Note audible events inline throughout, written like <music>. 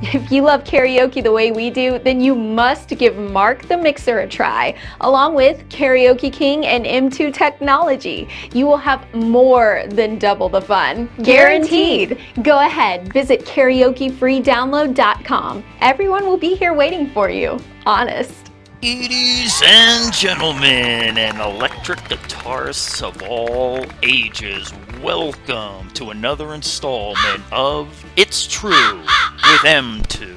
<laughs> If you love karaoke the way we do, then you must give Mark the Mixer a try. Along with Karaoke King and M2 technology, you will have more than double the fun. Guaranteed! Go ahead, visit karaokefreedownload.com. Everyone will be here waiting for you. Honest. Ladies and gentlemen, and electric guitarists of all ages, welcome to another installment of It's True with M2.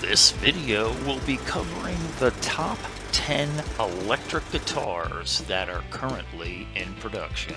This video will be covering the top 10 electric guitars that are currently in production.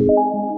You